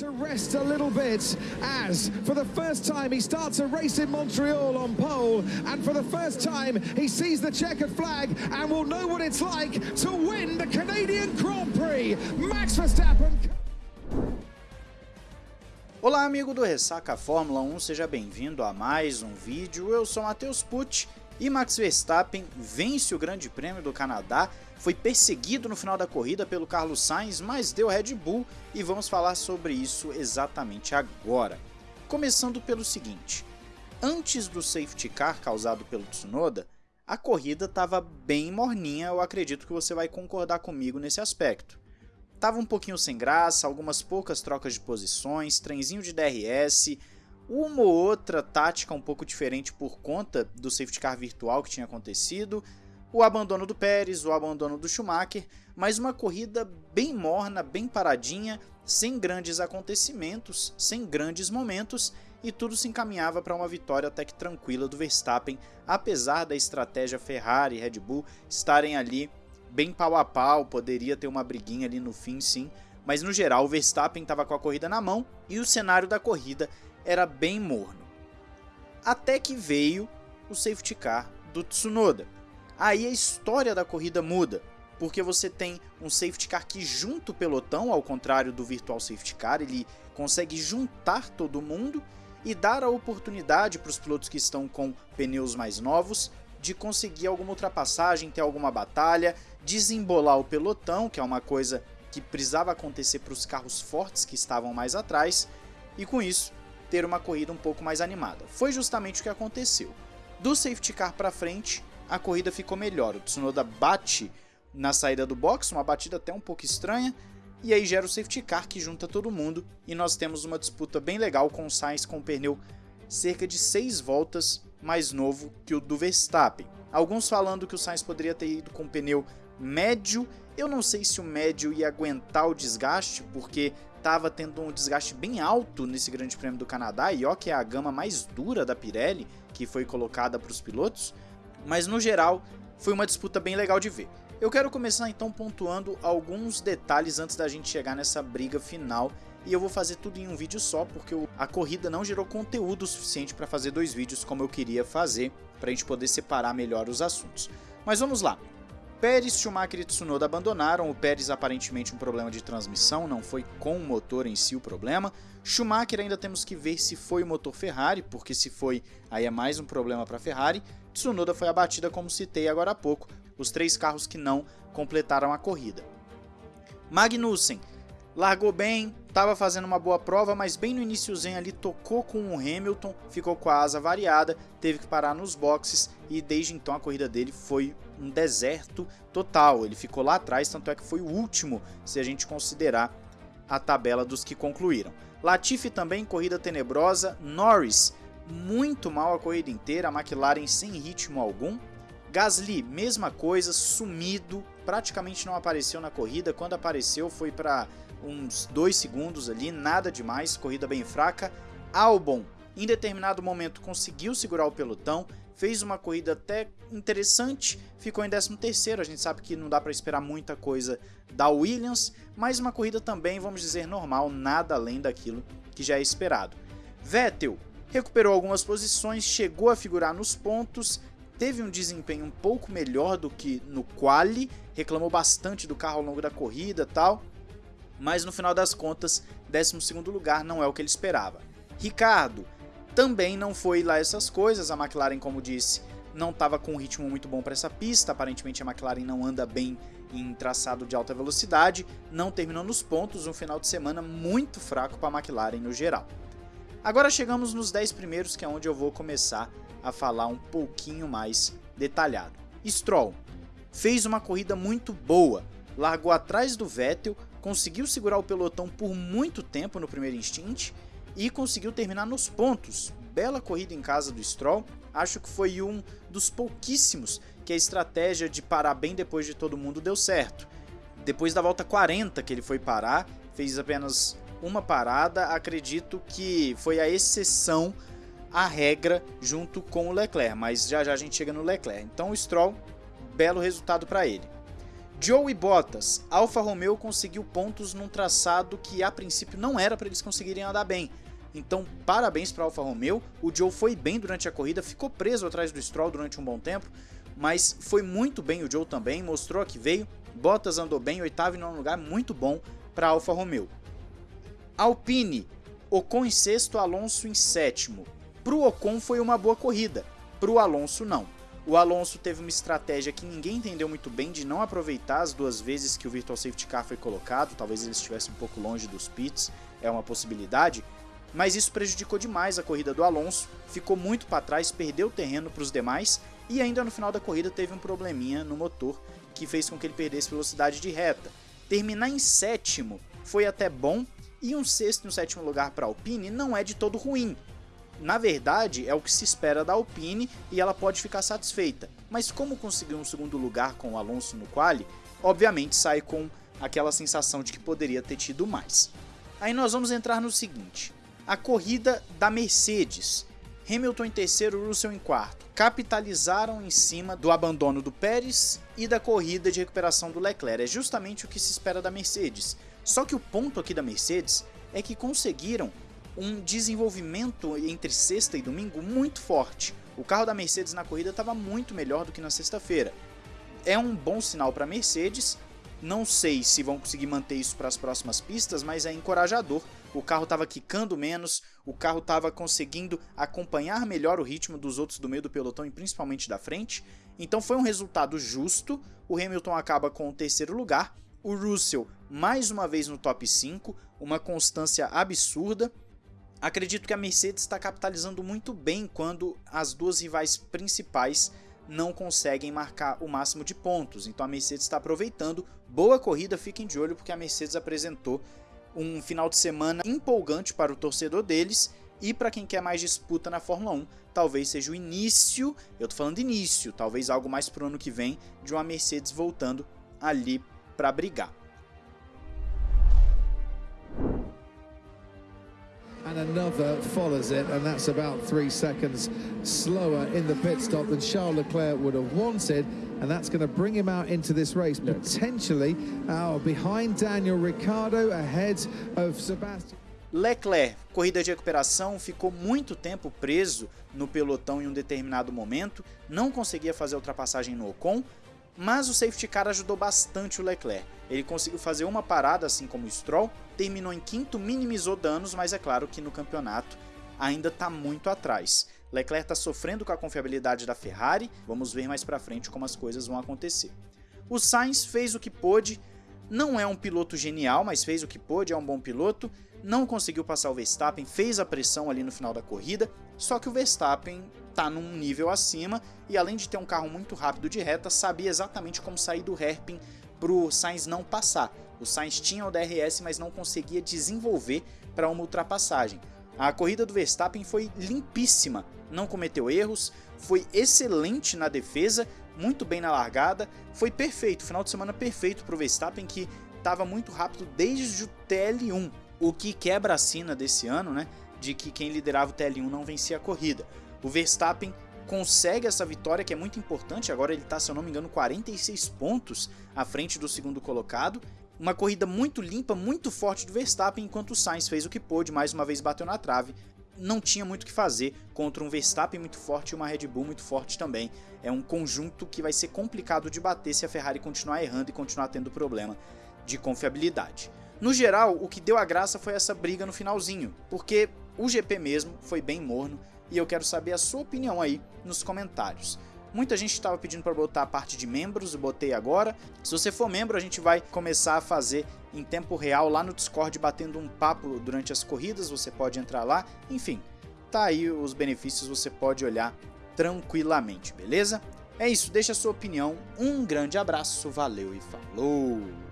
to rest a little bit as for the first time he starts a race in Montreal on pole and for the first time he sees the checkered flag and will know what it's like to win the Canadian Grand Prix. Max Verstappen Olá amigo do Ressaca Fórmula 1, seja bem-vindo a mais um vídeo, eu sou Matheus Pucci e Max Verstappen vence o Grande Prêmio do Canadá, foi perseguido no final da corrida pelo Carlos Sainz, mas deu Red Bull e vamos falar sobre isso exatamente agora. Começando pelo seguinte, antes do safety car causado pelo Tsunoda, a corrida estava bem morninha, eu acredito que você vai concordar comigo nesse aspecto. Tava um pouquinho sem graça, algumas poucas trocas de posições, trenzinho de DRS, uma ou outra tática um pouco diferente por conta do safety car virtual que tinha acontecido, o abandono do Pérez, o abandono do Schumacher, mas uma corrida bem morna, bem paradinha, sem grandes acontecimentos, sem grandes momentos, e tudo se encaminhava para uma vitória até que tranquila do Verstappen, apesar da estratégia Ferrari e Red Bull estarem ali bem pau a pau, poderia ter uma briguinha ali no fim sim, mas no geral o Verstappen estava com a corrida na mão e o cenário da corrida era bem morno. Até que veio o safety car do Tsunoda. Aí a história da corrida muda, porque você tem um safety car que junta o pelotão, ao contrário do virtual safety car, ele consegue juntar todo mundo e dar a oportunidade para os pilotos que estão com pneus mais novos de conseguir alguma ultrapassagem, ter alguma batalha, desembolar o pelotão, que é uma coisa que precisava acontecer para os carros fortes que estavam mais atrás, e com isso ter uma corrida um pouco mais animada. Foi justamente o que aconteceu. Do safety car para frente, a corrida ficou melhor. O Tsunoda bate na saída do box, uma batida até um pouco estranha, e aí gera o safety car que junta todo mundo e nós temos uma disputa bem legal com o Sainz com o pneu cerca de 6 voltas mais novo que o do Verstappen. Alguns falando que o Sainz poderia ter ido com pneu médio, eu não sei se o médio ia aguentar o desgaste, porque estava tendo um desgaste bem alto nesse Grande Prêmio do Canadá, e ó que é a gama mais dura da Pirelli, que foi colocada para os pilotos, mas no geral foi uma disputa bem legal de ver. Eu quero começar então pontuando alguns detalhes antes da gente chegar nessa briga final e eu vou fazer tudo em um vídeo só porque a corrida não gerou conteúdo suficiente para fazer dois vídeos como eu queria fazer para a gente poder separar melhor os assuntos. Mas vamos lá. Pérez, Schumacher e Tsunoda abandonaram, o Pérez aparentemente um problema de transmissão, não foi com o motor em si o problema. Schumacher ainda temos que ver se foi o motor Ferrari, porque se foi, aí é mais um problema para a Ferrari. Tsunoda foi abatida como citei agora há pouco, os três carros que não completaram a corrida. Magnussen largou bem, estava fazendo uma boa prova, mas bem no iníciozinho ali tocou com o Hamilton, ficou com a asa variada, teve que parar nos boxes e desde então a corrida dele foi um deserto total. Ele ficou lá atrás, tanto é que foi o último, se a gente considerar a tabela dos que concluíram. Latifi também, corrida tenebrosa. Norris, muito mal a corrida inteira, a McLaren sem ritmo algum. Gasly, mesma coisa, sumido, praticamente não apareceu na corrida. Quando apareceu foi para uns 2 segundos ali, nada demais, corrida bem fraca. Albon, em determinado momento, conseguiu segurar o pelotão, fez uma corrida até interessante, ficou em 13º, a gente sabe que não dá para esperar muita coisa da Williams, mas uma corrida também, vamos dizer, normal, nada além daquilo que já é esperado. Vettel recuperou algumas posições, chegou a figurar nos pontos, teve um desempenho um pouco melhor do que no quali, reclamou bastante do carro ao longo da corrida tal, mas no final das contas, 12 lugar não é o que ele esperava. Ricardo também não foi lá essas coisas, a McLaren, como disse, não estava com um ritmo muito bom para essa pista, aparentemente a McLaren não anda bem em traçado de alta velocidade, não terminou nos pontos, um final de semana muito fraco para a McLaren no geral. Agora chegamos nos 10 primeiros, que é onde eu vou começar a falar um pouquinho mais detalhado. Stroll fez uma corrida muito boa, largou atrás do Vettel, conseguiu segurar o pelotão por muito tempo no primeiro instante e conseguiu terminar nos pontos. Bela corrida em casa do Stroll, acho que foi um dos pouquíssimos que a estratégia de parar bem depois de todo mundo deu certo. Depois da volta 40 que ele foi parar, fez apenas uma parada, acredito que foi a exceção à regra junto com o Leclerc, mas já já a gente chega no Leclerc. Então o Stroll, belo resultado para ele. Joe e Bottas, Alfa Romeo conseguiu pontos num traçado que a princípio não era para eles conseguirem andar bem. Então, parabéns para Alfa Romeo. O Joe foi bem durante a corrida, ficou preso atrás do Stroll durante um bom tempo, mas foi muito bem o Joe também, mostrou que veio. Bottas andou bem, oitavo e nono lugar, muito bom para Alfa Romeo. Alpine, Ocon em sexto, Alonso em sétimo. Para o Ocon foi uma boa corrida, para o Alonso não. O Alonso teve uma estratégia que ninguém entendeu muito bem de não aproveitar as duas vezes que o Virtual Safety Car foi colocado, talvez ele estivesse um pouco longe dos pits, é uma possibilidade, mas isso prejudicou demais a corrida do Alonso, ficou muito para trás, perdeu terreno para os demais e ainda no final da corrida teve um probleminha no motor que fez com que ele perdesse velocidade de reta. Terminar em sétimo foi até bom e um sexto e um sétimo lugar para Alpine não é de todo ruim, na verdade, é o que se espera da Alpine e ela pode ficar satisfeita. Mas como conseguiu um segundo lugar com o Alonso no quali, obviamente sai com aquela sensação de que poderia ter tido mais. Aí nós vamos entrar no seguinte, a corrida da Mercedes. Hamilton em terceiro, Russell em quarto. Capitalizaram em cima do abandono do Pérez e da corrida de recuperação do Leclerc. É justamente o que se espera da Mercedes. Só que o ponto aqui da Mercedes é que conseguiram um desenvolvimento entre sexta e domingo muito forte. O carro da Mercedes na corrida estava muito melhor do que na sexta-feira. É um bom sinal para a Mercedes. Não sei se vão conseguir manter isso para as próximas pistas, mas é encorajador. O carro estava quicando menos, o carro estava conseguindo acompanhar melhor o ritmo dos outros do meio do pelotão e principalmente da frente. Então foi um resultado justo. O Hamilton acaba com o terceiro lugar. O Russell mais uma vez no top 5, uma constância absurda. Acredito que a Mercedes está capitalizando muito bem quando as duas rivais principais não conseguem marcar o máximo de pontos. Então a Mercedes está aproveitando. Boa corrida, fiquem de olho porque a Mercedes apresentou um final de semana empolgante para o torcedor deles e para quem quer mais disputa na Fórmula 1, talvez seja o início, eu tô falando início, talvez algo mais pro ano que vem, de uma Mercedes voltando ali para brigar. And another follows it, and that's about three seconds slower in the pit stop than Charles Leclerc would have wanted, and that's going to bring him out into this race, potentially uh, behind Daniel Ricciardo, ahead of Sebastian. Leclerc, corrida de recuperação, ficou muito tempo preso no pelotão em um determinado momento, não conseguia fazer ultrapassagem no Ocon, mas o safety car ajudou bastante o Leclerc. Ele conseguiu fazer uma parada, assim como o Stroll, terminou em quinto, minimizou danos, mas é claro que no campeonato ainda está muito atrás. Leclerc está sofrendo com a confiabilidade da Ferrari, vamos ver mais para frente como as coisas vão acontecer. O Sainz fez o que pôde, não é um piloto genial, mas fez o que pôde, é um bom piloto, não conseguiu passar o Verstappen, fez a pressão ali no final da corrida, só que o Verstappen está num nível acima e além de ter um carro muito rápido de reta, sabia exatamente como sair do hairpin para o Sainz não passar. O Sainz tinha o DRS, mas não conseguia desenvolver para uma ultrapassagem. A corrida do Verstappen foi limpíssima, não cometeu erros, foi excelente na defesa, muito bem na largada, foi perfeito, final de semana perfeito para o Verstappen que estava muito rápido desde o TL1 o que quebra a sina desse ano, né, de que quem liderava o TL1 não vencia a corrida. O Verstappen consegue essa vitória que é muito importante, agora ele está, se eu não me engano, 46 pontos à frente do segundo colocado. Uma corrida muito limpa, muito forte do Verstappen, enquanto o Sainz fez o que pôde, mais uma vez bateu na trave. Não tinha muito o que fazer contra um Verstappen muito forte e uma Red Bull muito forte também. É um conjunto que vai ser complicado de bater se a Ferrari continuar errando e continuar tendo problema de confiabilidade. No geral, o que deu a graça foi essa briga no finalzinho, porque o GP mesmo foi bem morno e eu quero saber a sua opinião aí nos comentários. Muita gente estava pedindo para botar a parte de membros, eu botei agora. Se você for membro, a gente vai começar a fazer em tempo real lá no Discord, batendo um papo durante as corridas, você pode entrar lá. Enfim, tá aí os benefícios, você pode olhar tranquilamente, beleza? É isso, deixa a sua opinião, um grande abraço, valeu e falou!